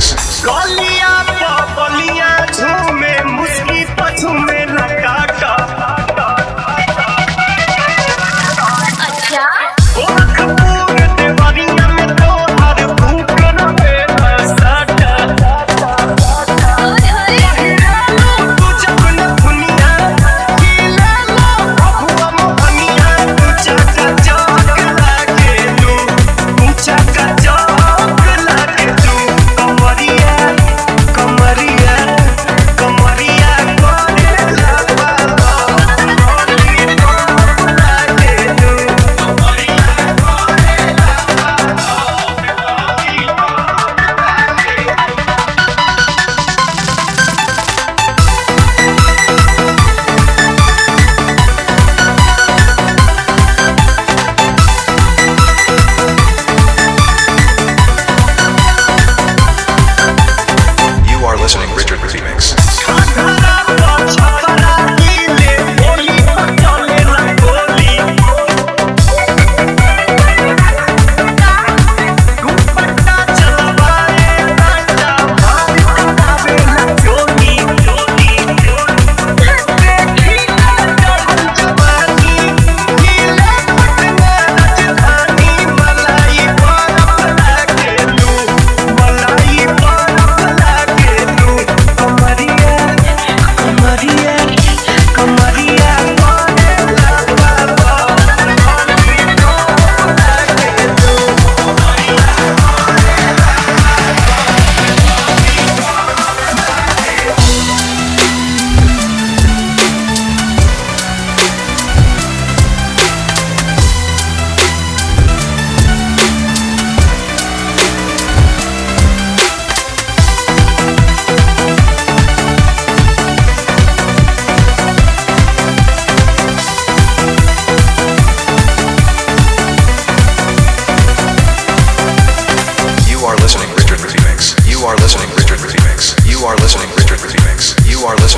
Six. are listening.